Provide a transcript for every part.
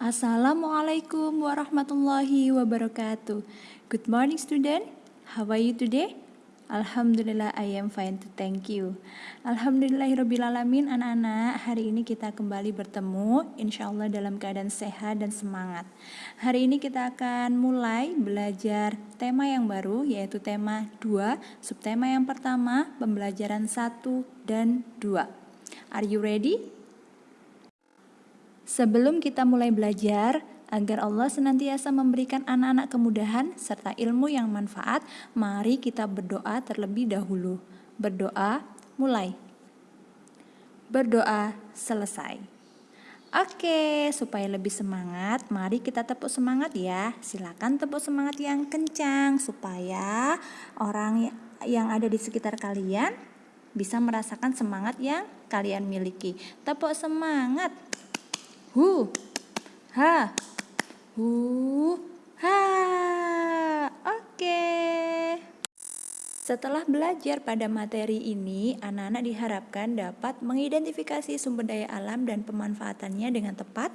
Assalamualaikum warahmatullahi wabarakatuh. Good morning student. How are you today? Alhamdulillah I am fine to thank you Alhamdulillahirrabbilalamin anak-anak Hari ini kita kembali bertemu Insya Allah dalam keadaan sehat dan semangat Hari ini kita akan mulai belajar tema yang baru Yaitu tema 2 Subtema yang pertama Pembelajaran 1 dan 2 Are you ready? Sebelum kita mulai belajar, agar Allah senantiasa memberikan anak-anak kemudahan serta ilmu yang manfaat, mari kita berdoa terlebih dahulu. Berdoa mulai. Berdoa selesai. Oke, supaya lebih semangat, mari kita tepuk semangat ya. Silakan tepuk semangat yang kencang supaya orang yang ada di sekitar kalian bisa merasakan semangat yang kalian miliki. Tepuk semangat hu. Ha. Hu. Ha. Oke setelah belajar pada materi ini, anak-anak diharapkan dapat mengidentifikasi sumber daya alam dan pemanfaatannya dengan tepat.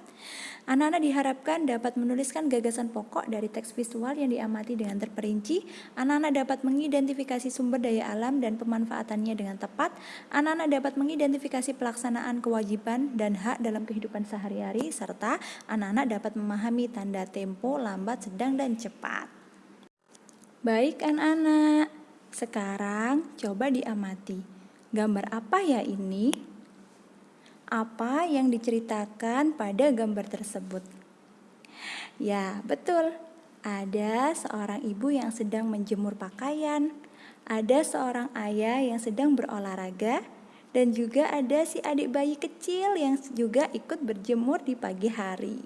Anak-anak diharapkan dapat menuliskan gagasan pokok dari teks visual yang diamati dengan terperinci. Anak-anak dapat mengidentifikasi sumber daya alam dan pemanfaatannya dengan tepat. Anak-anak dapat mengidentifikasi pelaksanaan kewajiban dan hak dalam kehidupan sehari-hari serta anak-anak dapat memahami tanda tempo lambat, sedang dan cepat. Baik anak-anak, sekarang coba diamati. Gambar apa ya ini? Apa yang diceritakan pada gambar tersebut? Ya, betul. Ada seorang ibu yang sedang menjemur pakaian, ada seorang ayah yang sedang berolahraga, dan juga ada si adik bayi kecil yang juga ikut berjemur di pagi hari.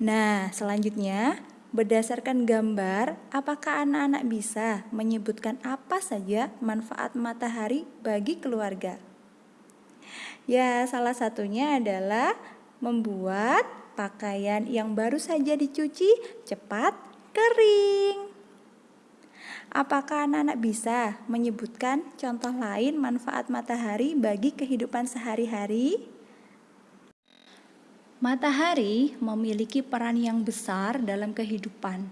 Nah, selanjutnya Berdasarkan gambar, apakah anak-anak bisa menyebutkan apa saja manfaat matahari bagi keluarga? Ya, salah satunya adalah membuat pakaian yang baru saja dicuci cepat kering. Apakah anak-anak bisa menyebutkan contoh lain manfaat matahari bagi kehidupan sehari-hari? Matahari memiliki peran yang besar dalam kehidupan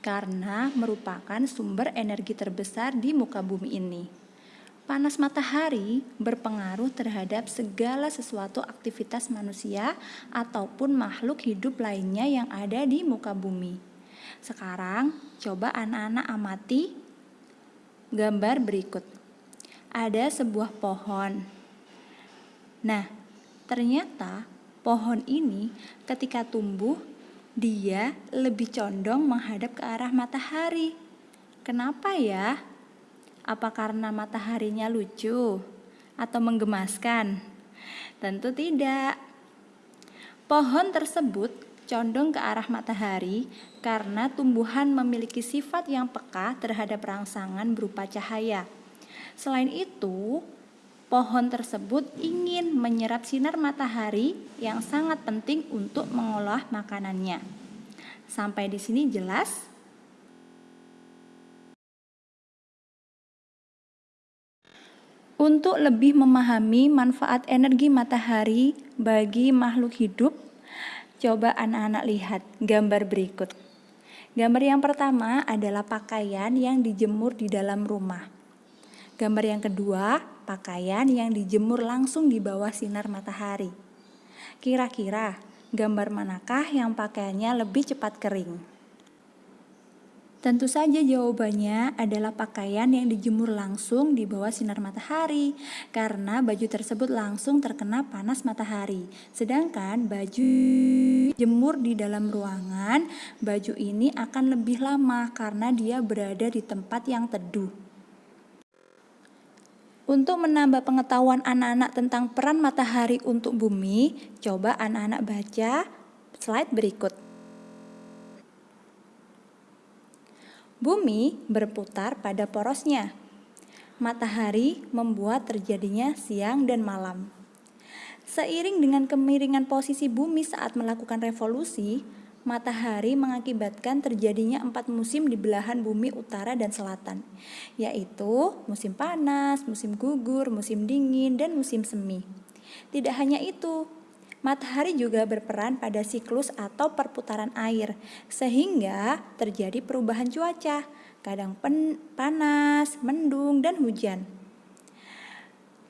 karena merupakan sumber energi terbesar di muka bumi ini. Panas matahari berpengaruh terhadap segala sesuatu aktivitas manusia ataupun makhluk hidup lainnya yang ada di muka bumi. Sekarang, coba anak-anak amati gambar berikut. Ada sebuah pohon. Nah, ternyata pohon ini ketika tumbuh dia lebih condong menghadap ke arah matahari. Kenapa ya? Apa karena mataharinya lucu atau menggemaskan? Tentu tidak. Pohon tersebut condong ke arah matahari karena tumbuhan memiliki sifat yang peka terhadap rangsangan berupa cahaya. Selain itu, pohon tersebut ingin menyerap sinar matahari yang sangat penting untuk mengolah makanannya. Sampai di sini jelas? Untuk lebih memahami manfaat energi matahari bagi makhluk hidup, coba anak-anak lihat gambar berikut. Gambar yang pertama adalah pakaian yang dijemur di dalam rumah. Gambar yang kedua, pakaian yang dijemur langsung di bawah sinar matahari. Kira-kira gambar manakah yang pakaiannya lebih cepat kering? Tentu saja jawabannya adalah pakaian yang dijemur langsung di bawah sinar matahari karena baju tersebut langsung terkena panas matahari. Sedangkan baju jemur di dalam ruangan, baju ini akan lebih lama karena dia berada di tempat yang teduh. Untuk menambah pengetahuan anak-anak tentang peran matahari untuk bumi, coba anak-anak baca slide berikut. Bumi berputar pada porosnya. Matahari membuat terjadinya siang dan malam. Seiring dengan kemiringan posisi bumi saat melakukan revolusi, matahari mengakibatkan terjadinya empat musim di belahan bumi utara dan selatan, yaitu musim panas, musim gugur, musim dingin, dan musim semi. Tidak hanya itu, Matahari juga berperan pada siklus atau perputaran air, sehingga terjadi perubahan cuaca, kadang panas, mendung, dan hujan.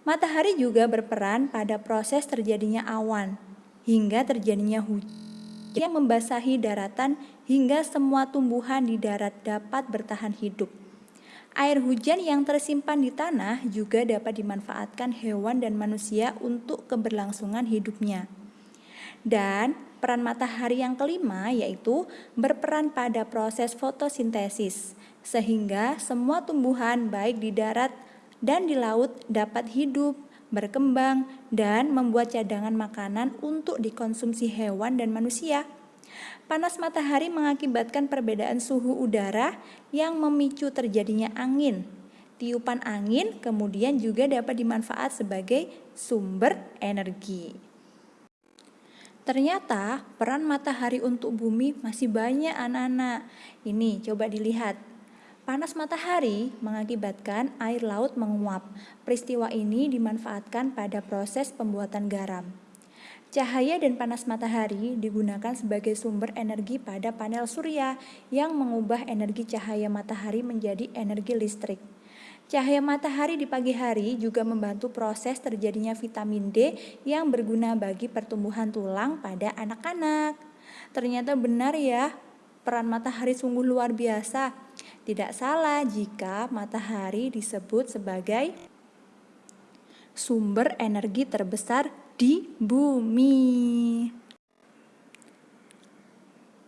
Matahari juga berperan pada proses terjadinya awan, hingga terjadinya hujan yang membasahi daratan hingga semua tumbuhan di darat dapat bertahan hidup. Air hujan yang tersimpan di tanah juga dapat dimanfaatkan hewan dan manusia untuk keberlangsungan hidupnya. Dan peran matahari yang kelima yaitu berperan pada proses fotosintesis, sehingga semua tumbuhan baik di darat dan di laut dapat hidup, berkembang, dan membuat cadangan makanan untuk dikonsumsi hewan dan manusia. Panas matahari mengakibatkan perbedaan suhu udara yang memicu terjadinya angin. Tiupan angin kemudian juga dapat dimanfaat sebagai sumber energi. Ternyata peran matahari untuk bumi masih banyak anak-anak. Ini coba dilihat. Panas matahari mengakibatkan air laut menguap. Peristiwa ini dimanfaatkan pada proses pembuatan garam. Cahaya dan panas matahari digunakan sebagai sumber energi pada panel surya yang mengubah energi cahaya matahari menjadi energi listrik. Cahaya matahari di pagi hari juga membantu proses terjadinya vitamin D yang berguna bagi pertumbuhan tulang pada anak-anak. Ternyata benar ya, peran matahari sungguh luar biasa. Tidak salah jika matahari disebut sebagai sumber energi terbesar di bumi.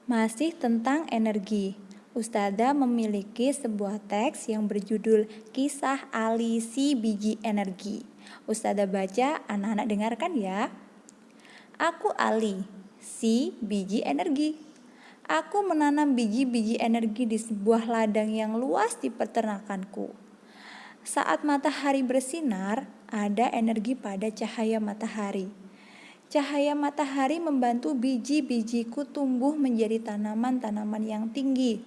Masih tentang energi. Ustada memiliki sebuah teks yang berjudul Kisah Ali si biji energi. Ustada baca, anak-anak dengarkan ya. Aku Ali, si biji energi. Aku menanam biji-biji energi di sebuah ladang yang luas di peternakanku. Saat matahari bersinar, ada energi pada cahaya matahari. Cahaya matahari membantu biji-bijiku tumbuh menjadi tanaman-tanaman yang tinggi.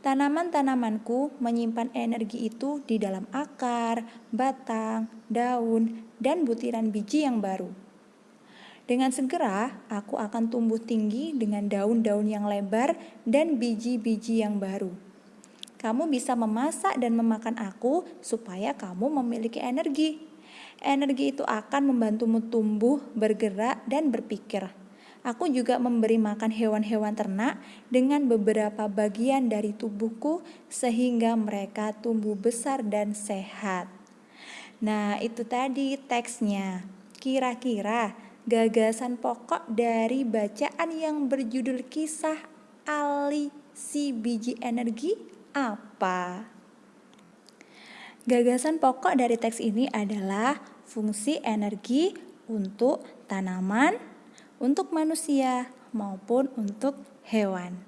Tanaman-tanamanku menyimpan energi itu di dalam akar, batang, daun, dan butiran biji yang baru. Dengan segera, aku akan tumbuh tinggi dengan daun-daun yang lebar dan biji-biji yang baru. Kamu bisa memasak dan memakan aku supaya kamu memiliki energi. Energi itu akan membantumu tumbuh, bergerak, dan berpikir. Aku juga memberi makan hewan-hewan ternak dengan beberapa bagian dari tubuhku sehingga mereka tumbuh besar dan sehat. Nah, itu tadi teksnya. Kira-kira gagasan pokok dari bacaan yang berjudul kisah Ali si biji energi apa? Gagasan pokok dari teks ini adalah fungsi energi untuk tanaman, untuk manusia, maupun untuk hewan.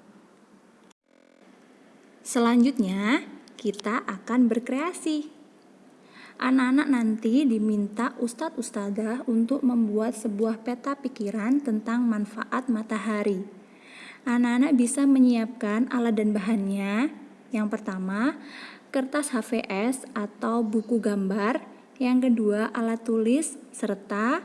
Selanjutnya, kita akan berkreasi. Anak-anak nanti diminta ustadz ustadzah untuk membuat sebuah peta pikiran tentang manfaat matahari. Anak-anak bisa menyiapkan alat dan bahannya. Yang pertama, kertas HVS atau buku gambar. Yang kedua, alat tulis serta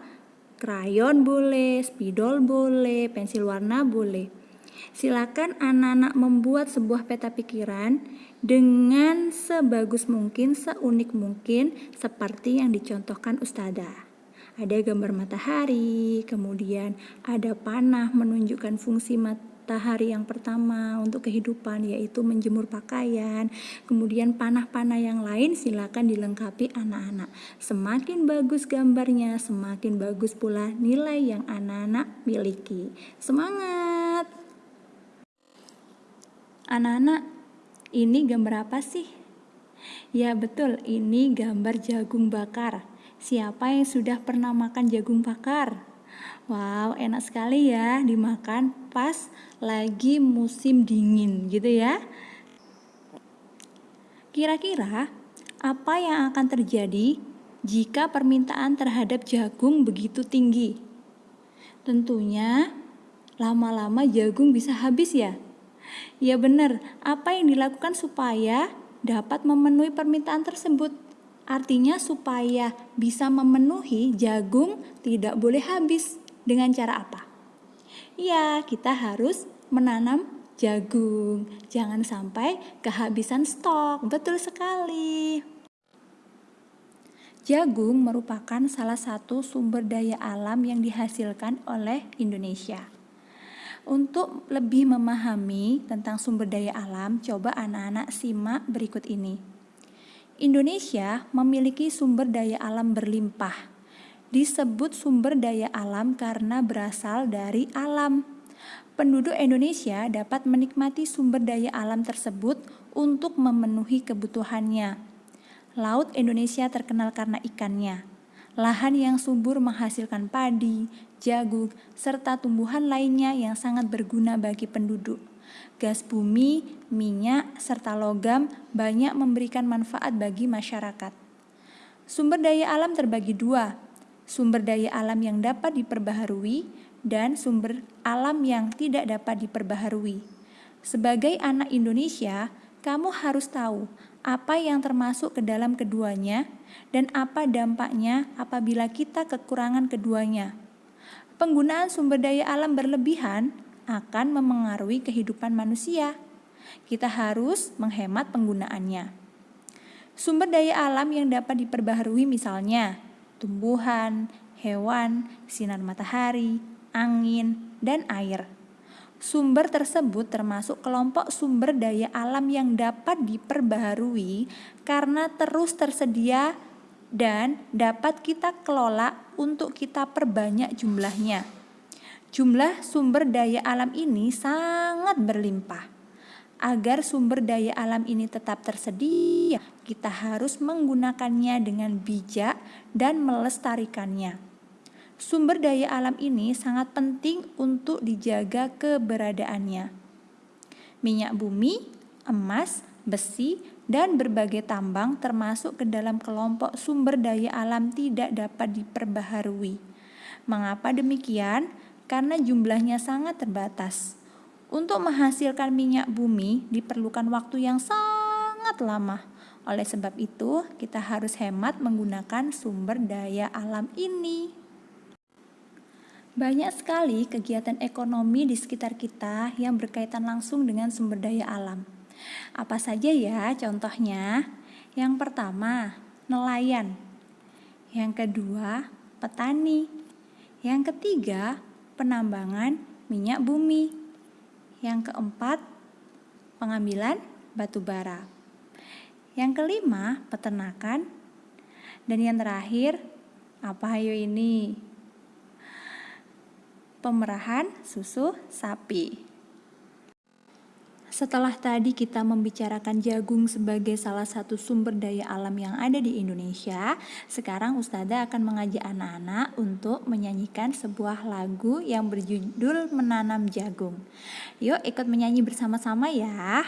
krayon boleh, spidol boleh, pensil warna boleh. Silakan anak-anak membuat sebuah peta pikiran dengan sebagus mungkin, seunik mungkin seperti yang dicontohkan Ustazah. Ada gambar matahari, kemudian ada panah menunjukkan fungsi mat matahari yang pertama untuk kehidupan yaitu menjemur pakaian. Kemudian panah-panah yang lain silakan dilengkapi anak-anak. Semakin bagus gambarnya, semakin bagus pula nilai yang anak-anak miliki. Semangat! Anak-anak, ini gambar apa sih? Ya betul, ini gambar jagung bakar. Siapa yang sudah pernah makan jagung bakar? Wow, enak sekali ya dimakan pas lagi musim dingin gitu ya. Kira-kira apa yang akan terjadi jika permintaan terhadap jagung begitu tinggi? Tentunya lama-lama jagung bisa habis ya. Ya benar, apa yang dilakukan supaya dapat memenuhi permintaan tersebut? Artinya supaya bisa memenuhi jagung tidak boleh habis Dengan cara apa? Ya, kita harus menanam jagung. Jangan sampai kehabisan stok. Betul sekali. Jagung merupakan salah satu sumber daya alam yang dihasilkan oleh Indonesia. Untuk lebih memahami tentang sumber daya alam, coba anak-anak simak berikut ini. Indonesia memiliki sumber daya alam berlimpah disebut sumber daya alam karena berasal dari alam. Penduduk Indonesia dapat menikmati sumber daya alam tersebut untuk memenuhi kebutuhannya. Laut Indonesia terkenal karena ikannya. Lahan yang subur menghasilkan padi, jagung, serta tumbuhan lainnya yang sangat berguna bagi penduduk. Gas bumi, minyak, serta logam banyak memberikan manfaat bagi masyarakat. Sumber daya alam terbagi dua, sumber daya alam yang dapat diperbaharui, dan sumber alam yang tidak dapat diperbaharui. Sebagai anak Indonesia, kamu harus tahu apa yang termasuk ke dalam keduanya dan apa dampaknya apabila kita kekurangan keduanya. Penggunaan sumber daya alam berlebihan akan memengaruhi kehidupan manusia. Kita harus menghemat penggunaannya. Sumber daya alam yang dapat diperbaharui misalnya tumbuhan, hewan, sinar matahari, angin, dan air. Sumber tersebut termasuk kelompok sumber daya alam yang dapat diperbaharui karena terus tersedia dan dapat kita kelola untuk kita perbanyak jumlahnya. Jumlah sumber daya alam ini sangat berlimpah. Agar sumber daya alam ini tetap tersedia, kita harus menggunakannya dengan bijak dan melestarikannya. Sumber daya alam ini sangat penting untuk dijaga keberadaannya. Minyak bumi, emas, besi, dan berbagai tambang termasuk ke dalam kelompok sumber daya alam tidak dapat diperbaharui. Mengapa demikian? Karena jumlahnya sangat terbatas. Untuk menghasilkan minyak bumi diperlukan waktu yang sangat lama. Oleh sebab itu, kita harus hemat menggunakan sumber daya alam ini. Banyak sekali kegiatan ekonomi di sekitar kita yang berkaitan langsung dengan sumber daya alam. Apa saja ya contohnya? Yang pertama, nelayan. Yang kedua, petani. Yang ketiga, penambangan minyak bumi. Yang keempat, pengambilan batu bara. Yang kelima, peternakan. Dan yang terakhir, apa ayo ini? Pemerahan susu sapi. Setelah tadi kita membicarakan jagung sebagai salah satu sumber daya alam yang ada di Indonesia, sekarang Ustazah akan mengajak anak-anak untuk menyanyikan sebuah lagu yang berjudul Menanam Jagung. Yuk ikut menyanyi bersama-sama ya.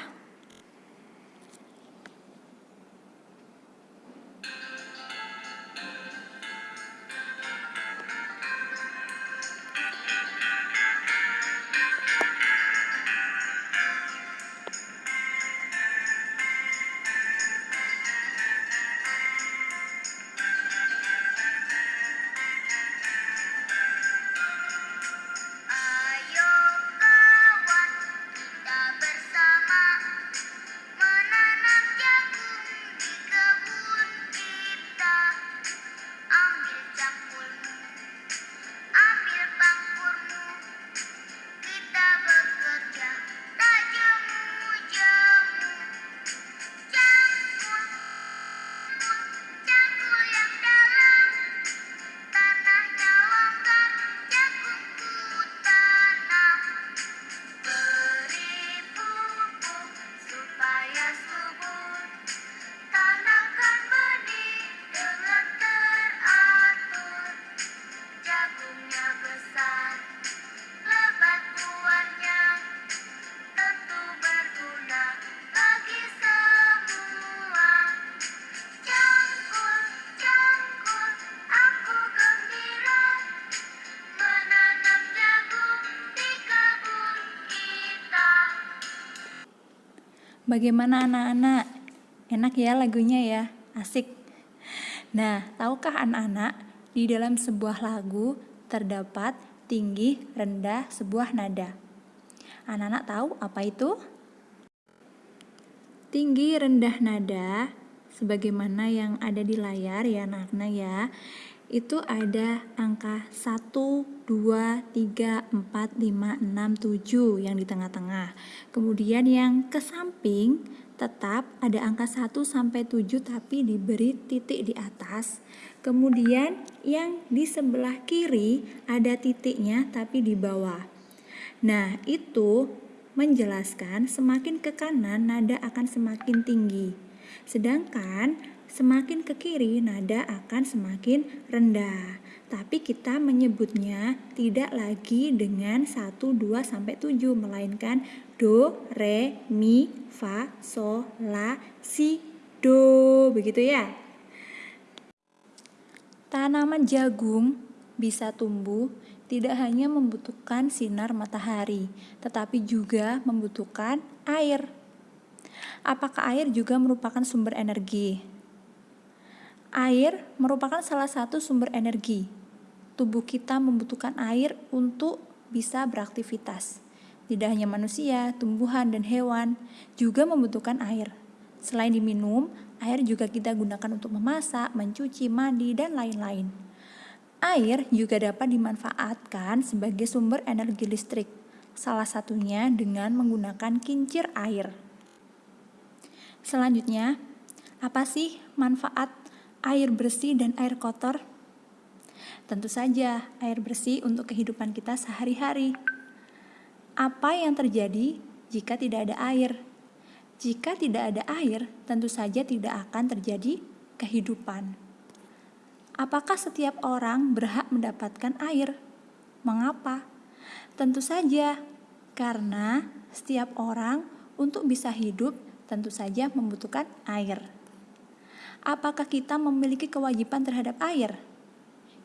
Bagaimana anak-anak? Enak ya lagunya ya, asik. Nah, tahukah anak-anak, di dalam sebuah lagu terdapat tinggi, rendah, sebuah nada. Anak-anak tahu apa itu? Tinggi, rendah nada, sebagaimana yang ada di layar ya anak-anak ya, itu ada angka 1, 2, 3, 4, 5, 6, 7 yang di tengah-tengah. Kemudian yang ke samping tetap ada angka 1 sampai 7 tapi diberi titik di atas. Kemudian yang di sebelah kiri ada titiknya tapi di bawah. Nah, itu menjelaskan semakin ke kanan nada akan semakin tinggi. Sedangkan Semakin ke kiri, nada akan semakin rendah. Tapi kita menyebutnya tidak lagi dengan 1, 2, sampai 7, melainkan Do, Re, Mi, Fa, So, La, Si, Do. Begitu ya? Tanaman jagung bisa tumbuh tidak hanya membutuhkan sinar matahari, tetapi juga membutuhkan air. Apakah air juga merupakan sumber energi? Air merupakan salah satu sumber energi. Tubuh kita membutuhkan air untuk bisa beraktivitas. Tidak hanya manusia, tumbuhan, dan hewan juga membutuhkan air. Selain diminum, air juga kita gunakan untuk memasak, mencuci, mandi, dan lain-lain. Air juga dapat dimanfaatkan sebagai sumber energi listrik, salah satunya dengan menggunakan kincir air. Selanjutnya, apa sih manfaat air bersih dan air kotor? Tentu saja, air bersih untuk kehidupan kita sehari-hari. Apa yang terjadi jika tidak ada air? Jika tidak ada air, tentu saja tidak akan terjadi kehidupan. Apakah setiap orang berhak mendapatkan air? Mengapa? Tentu saja, karena setiap orang untuk bisa hidup tentu saja membutuhkan air apakah kita memiliki kewajiban terhadap air?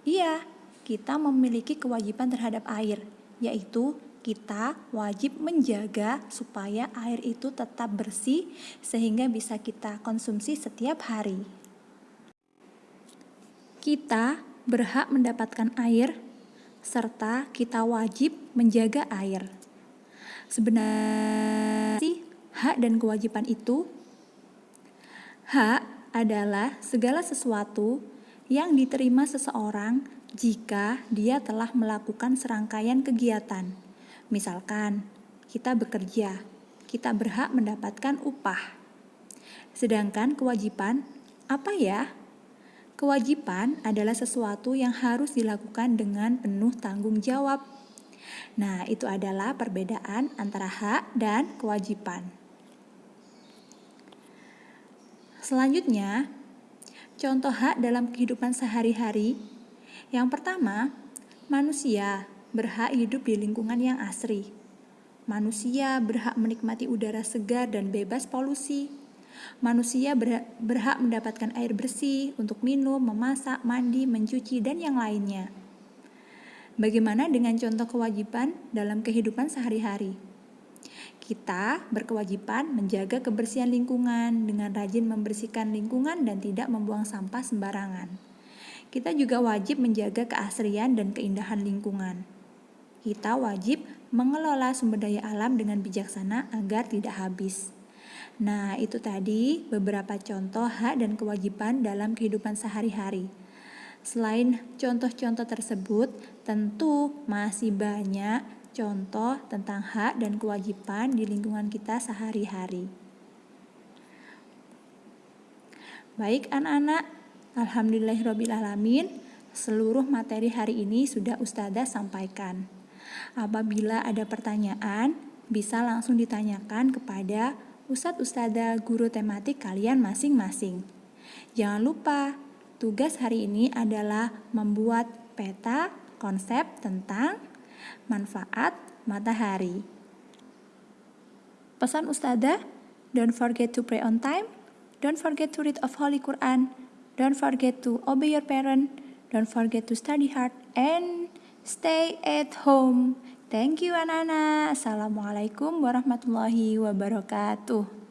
Iya, kita memiliki kewajiban terhadap air, yaitu kita wajib menjaga supaya air itu tetap bersih sehingga bisa kita konsumsi setiap hari. Kita berhak mendapatkan air serta kita wajib menjaga air. Sebenarnya hak dan kewajiban itu hak adalah segala sesuatu yang diterima seseorang jika dia telah melakukan serangkaian kegiatan. Misalkan, kita bekerja, kita berhak mendapatkan upah. Sedangkan kewajiban, apa ya? Kewajiban adalah sesuatu yang harus dilakukan dengan penuh tanggung jawab. Nah, itu adalah perbedaan antara hak dan kewajiban. Selanjutnya, contoh hak dalam kehidupan sehari-hari. Yang pertama, manusia berhak hidup di lingkungan yang asri. Manusia berhak menikmati udara segar dan bebas polusi. Manusia berhak mendapatkan air bersih untuk minum, memasak, mandi, mencuci, dan yang lainnya. Bagaimana dengan contoh kewajiban dalam kehidupan sehari-hari? Kita berkewajiban menjaga kebersihan lingkungan dengan rajin membersihkan lingkungan dan tidak membuang sampah sembarangan. Kita juga wajib menjaga keasrian dan keindahan lingkungan. Kita wajib mengelola sumber daya alam dengan bijaksana agar tidak habis. Nah, itu tadi beberapa contoh hak dan kewajiban dalam kehidupan sehari-hari. Selain contoh-contoh tersebut, tentu masih banyak contoh tentang hak dan kewajiban di lingkungan kita sehari-hari. Baik anak-anak, Alhamdulillahirrabbilalamin, seluruh materi hari ini sudah Ustazah sampaikan. Apabila ada pertanyaan, bisa langsung ditanyakan kepada Ustadz Ustazah guru tematik kalian masing-masing. Jangan lupa, tugas hari ini adalah membuat peta konsep tentang manfaat matahari. Pesan Ustazah, don't forget to pray on time, don't forget to read of Holy Quran, don't forget to obey your parent, don't forget to study hard, and stay at home. Thank you anak-anak. Assalamualaikum warahmatullahi wabarakatuh.